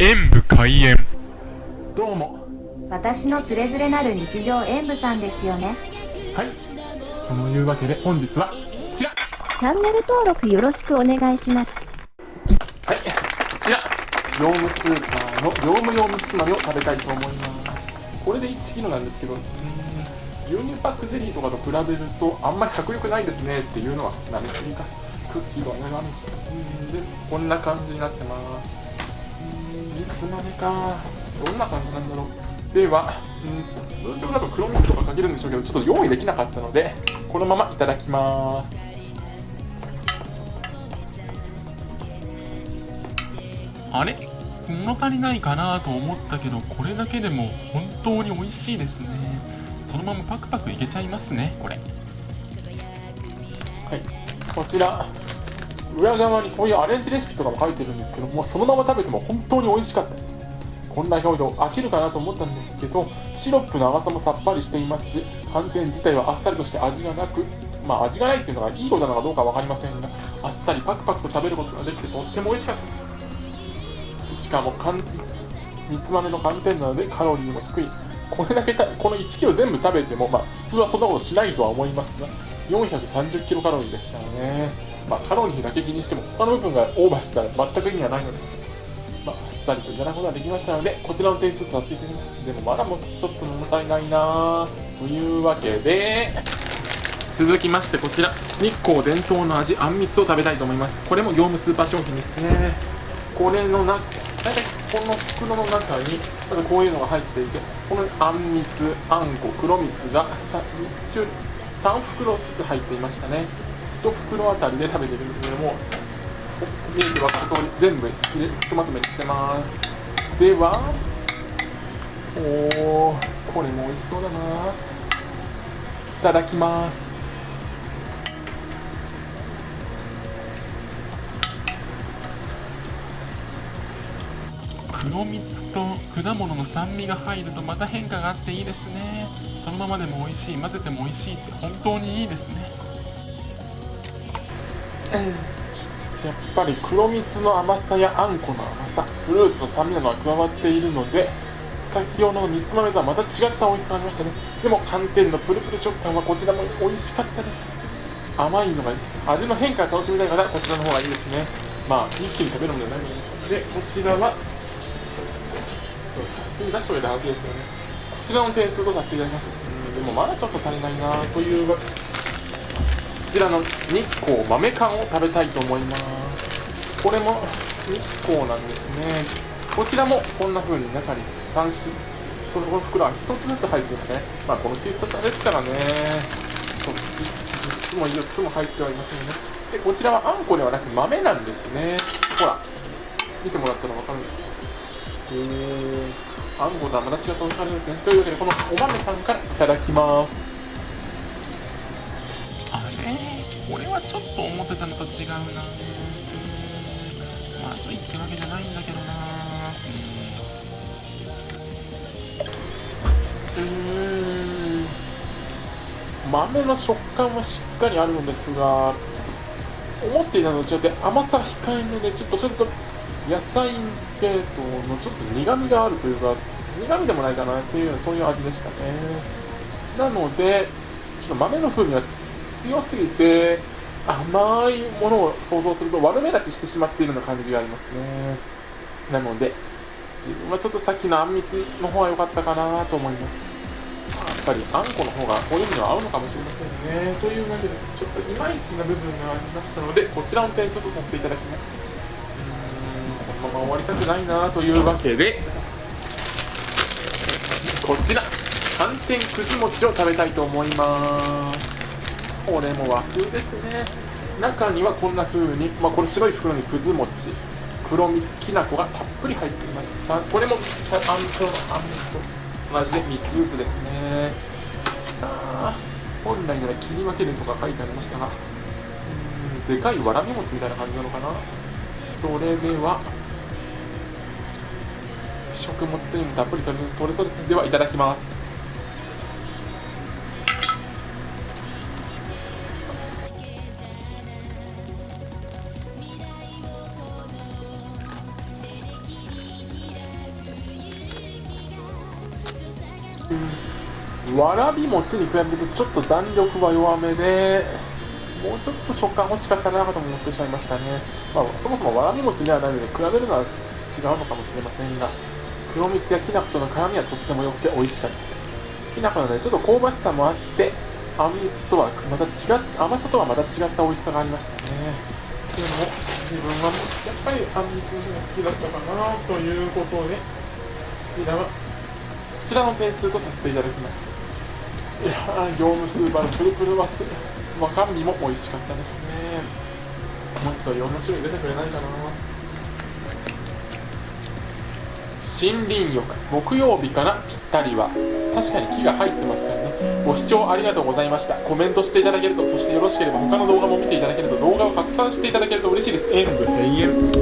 演武開演。どうも。私のつれづれなる日常演舞さんですよね。はい。そのいうわけで本日はこちら。チャンネル登録よろしくお願いします。はい。こちら。業務スーパーの業務用むつまみを食べたいと思います。これで 1kg なんですけどうーん牛乳パックゼリーとかと比べるとあんまり迫力ないですねっていうのはなめすぎかクッキーとは長めしうん。でこんな感じになってますうーんいくつまでかどんな感じなんだろう。では、うん、通常だと黒蜜とかかけるんでしょうけどちょっと用意できなかったのでこのままいただきます。あれ？物足りないかなと思ったけどこれだけでも本当に美味しいですね。そのままパクパクいけちゃいますねこれ。はい、こちら裏側にこういうアレンジレシピとかも書いてるんですけどもそのまま食べても本当に美味しかった。ですこんな表情飽きるかなと思ったんですけどシロップの甘さもさっぱりしていますし寒天自体はあっさりとして味がなくまあ味がないっていうのがいいことなのかどうか分かりませんがあっさりパクパクと食べることができてとっても美味しかった。ですしかも寒煮つまめの寒天なのでカロリーも低い。これだけたこの 1kg 全部食べても、まあ、普通はそんなことしないとは思いますが430キロカロリーですからね、まあ、カロリーだけ気にしても他の部分がオーバーしたら全く意味がないのですまあ、っさりといただくことができましたのでこちらの点数とさせていただきます。でもまだもうちょっと物足りないな。というわけで続きましてこちら。日光伝統の味あんみつを食べたいと思います。これも業務スーパー商品ですね。これの中大体この袋の中にまずこういうのが入っていてこのあんみつあんこ黒蜜が 3, 3袋ずつ入っていましたね。1袋あたりで食べてるんですけども見て分かる通り全部入れひとまとめにしてます。ではおーこれも美味しそうだな。いただきます。黒蜜と果物の酸味が入るとまた変化があっていいですね。そのままでも美味しい混ぜても美味しいって本当にいいですね。やっぱり黒蜜の甘さやあんこの甘さフルーツの酸味などが加わっているので先ほどのみつ豆とはまた違った美味しさがありましたね。でも寒天のプルプル食感はこちらも美味しかったです。甘いのが味の変化を楽しみたい方こちらの方がいいですね。まあ一気に食べるのではないのででこちらはそう先に出しておいた話ですけどね。こちらの点数とさせていただきます。うんでもまだちょっと足りないなというちらの日光豆缶を食べたいと思います。これも日光なんですね。こちらもこんな風に中に3種その袋は1つずつ入ってるんですね。まあこの小ささですからね。そう3つも4つも入ってはいませんね。でこちらはあんこではなく豆なんですね。ほら。見てもらったら分かるんです。けどへえあんことはまた違ったおしゃれですね。というわけでこのお豆さんからいただきます。これはちょっと思ってたのと違うな。まずいってわけじゃないんだけどな。うーん。豆の食感はしっかりあるのですが思っていたのと違って甘さ控えめでちょっとちょっと野菜系統のちょっと苦みがあるというか苦みでもないかなっていうそういう味でしたね。なのでちょっと豆の風味が強すぎて甘いものを想像すると悪目立ちしてしまっているような感じがありますね。なので自分はちょっとさっきのあんみつの方が良かったかなと思います。やっぱりあんこの方がこういうのは合うのかもしれませんね。というわけでちょっといまいちな部分がありましたのでこちらの点数とさせていただきます。うーんこのまま終わりたくないなというわけでこちら寒天くず餅を食べたいと思います。これも和風ですね。中にはこんな風に、まあ、これ白い袋にくず餅。黒蜜きな粉がたっぷり入っています。さこれもあんこのあんと同じで3つずつですね。あ本来なら切り分けるとか書いてありましたが。うんでかいわらび餅みたいな感じなのかな。それでは食物繊維もたっぷりそれ取れそうですね。ではいただきます。わらび餅に比べるとちょっと弾力は弱めでもうちょっと食感欲しかったなと思ってしまいましたね、まあ、そもそもわらび餅ではないので比べるのは違うのかもしれませんが黒蜜やきな粉との絡みはとっても良くて美味しかったです。きな粉のねちょっと香ばしさもあってあんみとはまた違っ甘さとはまた違った美味しさがありましたね。でも自分はやっぱりあんみつが好きだったかなということでこちらはちらの点数とさせていただきます。いやー業務スーパーのプルプルバスわかみも美味しかったですね。もっといろんな種類出てくれないかな。森林浴木曜日かなぴったりは。確かに木が入ってますからね。ご視聴ありがとうございました。コメントしていただけるとそしてよろしければ他の動画も見ていただけると動画を拡散していただけると嬉しいです。演武閉園